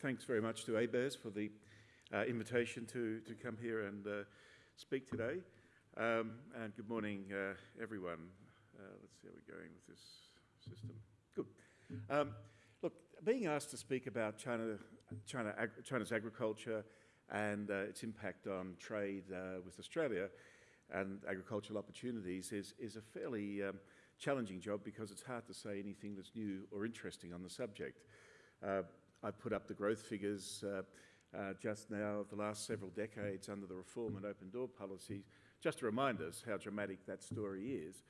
thanks very much to ABARES for the uh, invitation to, to come here and uh, speak today. Um, and good morning, uh, everyone. Uh, let's see how we're going with this system. Good. Um, look, being asked to speak about China, China ag China's agriculture and uh, its impact on trade uh, with Australia and agricultural opportunities is, is a fairly um, challenging job because it's hard to say anything that's new or interesting on the subject. I put up the growth figures uh, uh, just now of the last several decades under the reform and open door policies, just to remind us how dramatic that story is.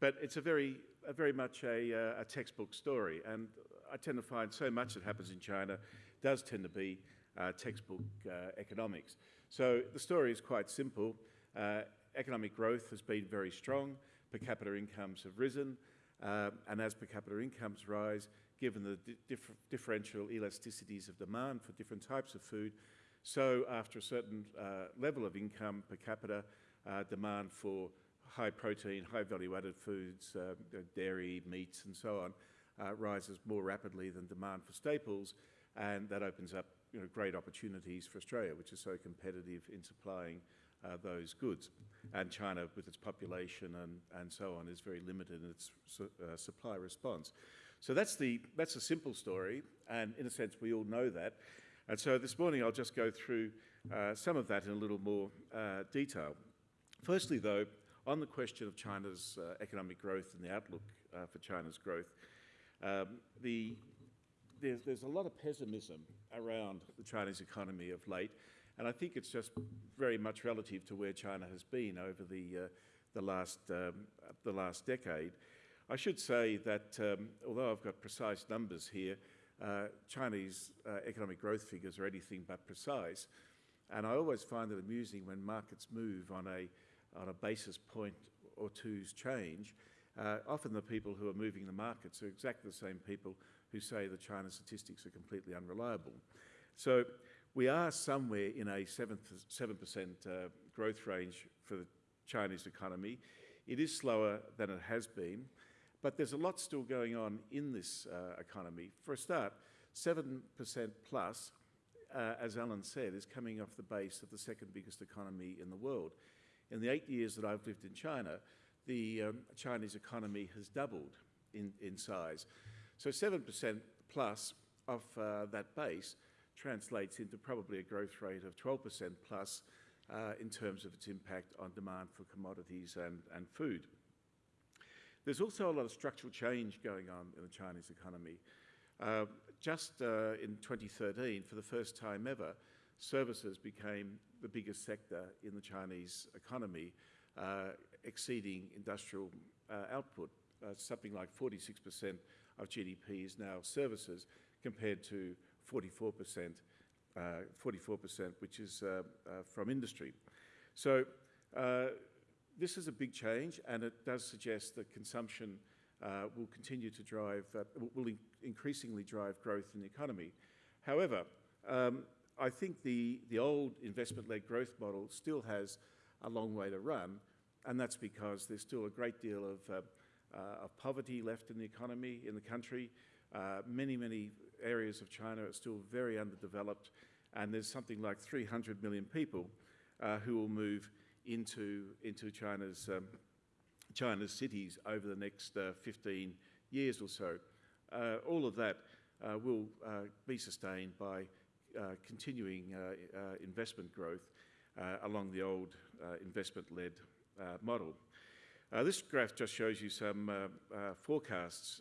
But it's a very, a very much a, uh, a textbook story, and I tend to find so much that happens in China does tend to be uh, textbook uh, economics. So the story is quite simple. Uh, economic growth has been very strong, per capita incomes have risen, uh, and as per capita incomes rise, given the dif differential elasticities of demand for different types of food, so after a certain uh, level of income per capita, uh, demand for high protein, high value added foods, uh, dairy, meats and so on, uh, rises more rapidly than demand for staples, and that opens up you know, great opportunities for Australia, which is so competitive in supplying uh, those goods. And China, with its population and, and so on, is very limited in its su uh, supply response. So that's the, that's a simple story, and in a sense we all know that. And so this morning I'll just go through uh, some of that in a little more uh, detail. Firstly though, on the question of China's uh, economic growth and the outlook uh, for China's growth, um, the, there's, there's a lot of pessimism around the Chinese economy of late, and I think it's just very much relative to where China has been over the, uh, the, last, um, the last decade. I should say that um, although I've got precise numbers here, uh, Chinese uh, economic growth figures are anything but precise. And I always find it amusing when markets move on a, on a basis point or two's change. Uh, often the people who are moving the markets are exactly the same people who say the China statistics are completely unreliable. So we are somewhere in a 7%, 7% uh, growth range for the Chinese economy. It is slower than it has been, but there's a lot still going on in this uh, economy. For a start, 7% plus, uh, as Alan said, is coming off the base of the second biggest economy in the world. In the eight years that I've lived in China, the um, Chinese economy has doubled in, in size. So 7% plus off uh, that base translates into probably a growth rate of 12% plus uh, in terms of its impact on demand for commodities and, and food. There's also a lot of structural change going on in the Chinese economy. Uh, just uh, in 2013, for the first time ever, services became the biggest sector in the Chinese economy, uh, exceeding industrial uh, output. Uh, something like 46% of GDP is now services compared to 44%, 44% uh, which is from industry. So this is a big change and it does suggest that consumption uh, will continue to drive, uh, will in increasingly drive growth in the economy. However, um, I think the, the old investment-led growth model still has a long way to run, and that's because there's still a great deal of, uh, uh of poverty left in the economy, in the country. Uh, many, many areas of China are still very underdeveloped, and there's something like 300 million people uh, who will move into, into China's, um, China's cities over the next uh, 15 years or so. Uh, all of that uh, will uh, be sustained by uh, continuing investment growth along the old investment-led model. this graph just shows you some forecasts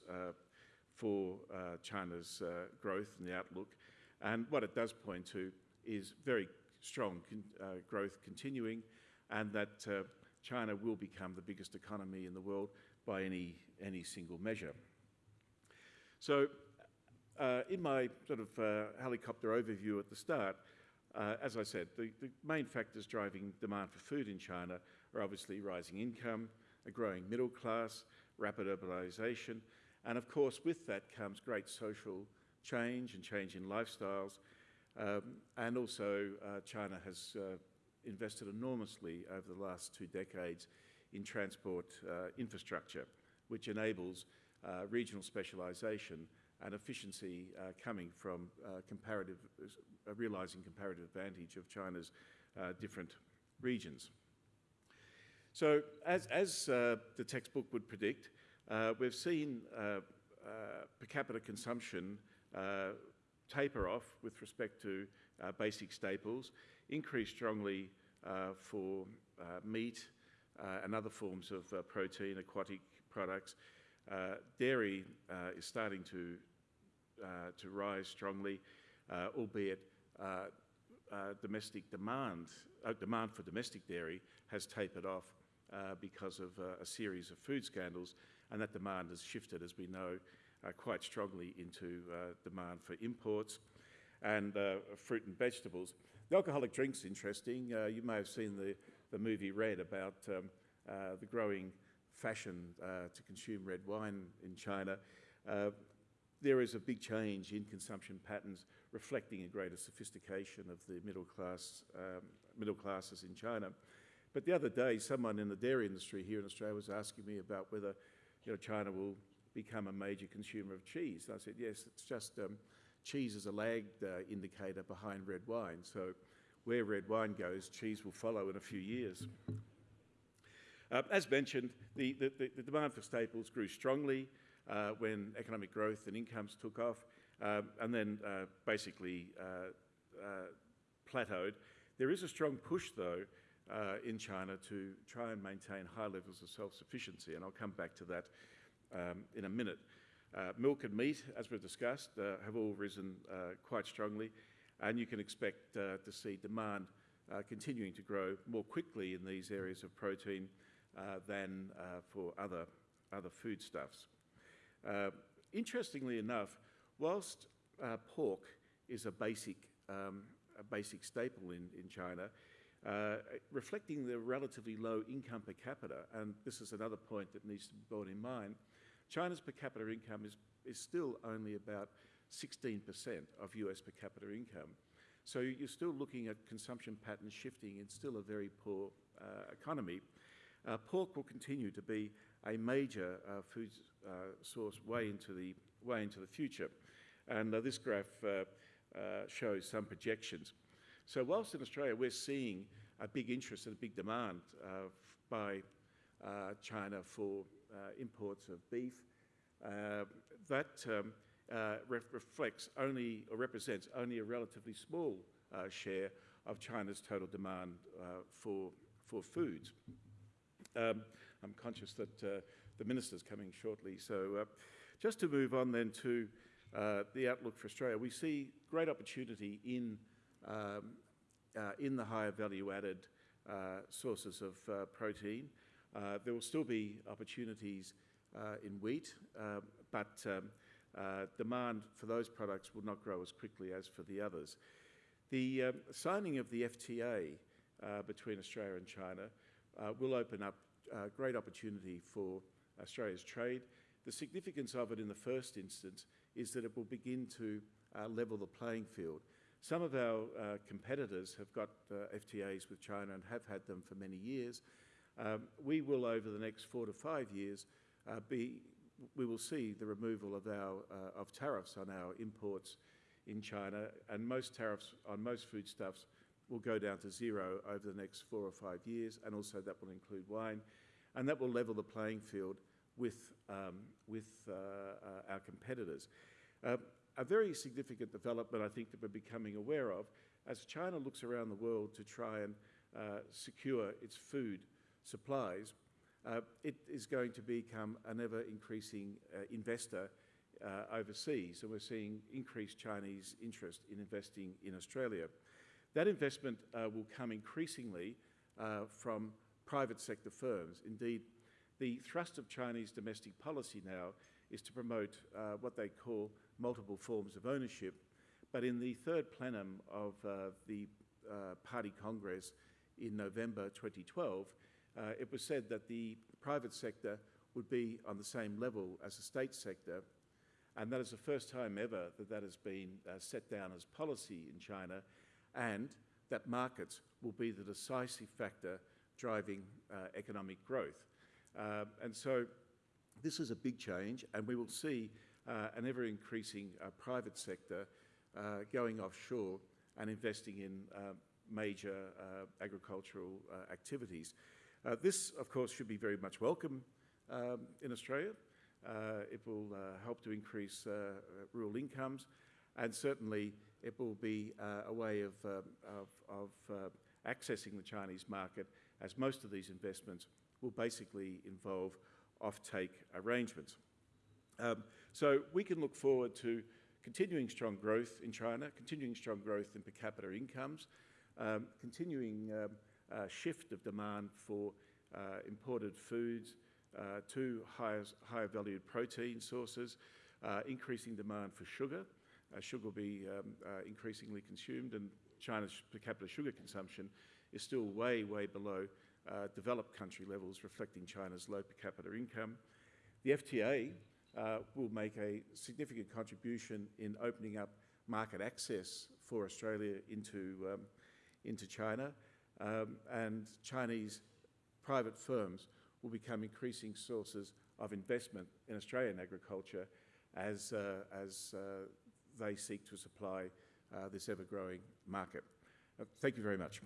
for China's growth and the outlook. And what it does point to is very strong con uh, growth continuing and that uh, China will become the biggest economy in the world by any, any single measure. So uh, in my sort of uh, helicopter overview at the start, uh, as I said, the, the, main factors driving demand for food in China are obviously rising income, a growing middle class, rapid urbanization, and of course with that comes great social change and change in lifestyles, um, and also uh, China has uh, invested enormously over the last two decades in transport uh, infrastructure, which enables uh, regional specialisation and efficiency uh, coming from uh, comparative, realizing comparative advantage of China's different regions. So as, as the textbook would predict, uh, we've seen uh, uh, per capita consumption uh, taper off with respect to basic staples, increase strongly for meat and other forms of protein, aquatic products, uh, dairy uh, is starting to, uh, to rise strongly, albeit domestic demand, demand for domestic dairy has tapered off because of a series of food scandals, and that demand has shifted, as we know, quite strongly into demand for imports and fruit and vegetables. The alcoholic drink's interesting. you may have seen the, the movie Red about um, the growing fashion uh, to consume red wine in China, uh, there is a big change in consumption patterns reflecting a greater sophistication of the middle class um, middle classes in China. But the other day, someone in the dairy industry here in Australia was asking me about whether you know, China will become a major consumer of cheese. And I said, yes, it's just um, cheese is a lagged uh, indicator behind red wine. So where red wine goes, cheese will follow in a few years. Uh, as mentioned, the, the, the, demand for staples grew strongly uh, when economic growth and incomes took off, um, and then uh, basically uh, uh, plateaued. There is a strong push, though, in China to try and maintain high levels of self-sufficiency, and I'll come back to that um, in a minute. Uh, milk and meat, as we've discussed, uh, have all risen uh, quite strongly, and you can expect to see demand continuing to grow more quickly in these areas of protein uh, than uh, for other, other foodstuffs. Uh, interestingly enough, whilst pork is a basic, um, a basic staple in, in China, uh, reflecting the relatively low income per capita, and this is another point that needs to be borne in mind, China's per capita income is, is still only about 16% of US per capita income. So you're still looking at consumption patterns shifting in still a very poor uh, economy. Uh, pork will continue to be a major uh, food uh, source way into the, way into the future. And this graph shows some projections. So whilst in Australia we're seeing a big interest and a big demand by China for imports of beef, that um, reflects only or represents only a relatively small share of China's total demand for, for foods. Um, I'm conscious that uh, the minister's coming shortly. So uh, just to move on then to uh, the outlook for Australia, we see great opportunity in, um, uh, in the higher value-added uh, sources of uh, protein. there will still be opportunities in wheat, but um, demand for those products will not grow as quickly as for the others. The um, signing of the FTA between Australia and China uh, will open up uh, great opportunity for Australia's trade. The significance of it in the first instance is that it will begin to uh, level the playing field. Some of our uh, competitors have got uh, FTAs with China and have had them for many years. Um, we will, over the next four to five years, uh, be, we will see the removal of, our, of tariffs on our imports in China, and most tariffs on most foodstuffs will go down to zero over the next four or five years, and also that will include wine, and that will level the playing field with, um, with uh, uh, our competitors. Uh, a very significant development I think that we're becoming aware of as China looks around the world to try and uh, secure its food supplies, uh, it is going to become an ever increasing uh, investor overseas, and we're seeing increased Chinese interest in investing in Australia. That investment uh, will come increasingly uh, from private sector firms. Indeed, the thrust of Chinese domestic policy now is to promote uh, what they call multiple forms of ownership. But in the third plenum of uh, the uh, Party Congress in November 2012, uh, it was said that the private sector would be on the same level as the state sector. And that is the first time ever that that has been set down as policy in China and that markets will be the decisive factor driving uh, economic growth. Uh, and so this is a big change, and we will see uh, an ever increasing uh, private sector uh, going offshore and investing in uh, major uh, agricultural uh, activities. Uh, this, of course, should be very much welcome um, in Australia. Uh, it will uh, help to increase uh, rural incomes, and certainly it will be uh, a way of, um, of, of uh, accessing the Chinese market, as most of these investments will basically involve off-take arrangements. Um, so we can look forward to continuing strong growth in China, continuing strong growth in per capita incomes, um, continuing um, shift of demand for uh, imported foods uh, to higher, higher valued protein sources, uh, increasing demand for sugar. Sugar will be increasingly consumed and China's per capita sugar consumption is still way, way below developed country levels, reflecting China's low per capita income. The FTA uh, will make a significant contribution in opening up market access for Australia into, um, into China, um, and Chinese private firms will become increasing sources of investment in Australian agriculture as, uh, as uh, they seek to supply uh, this ever-growing market. Uh, thank you very much.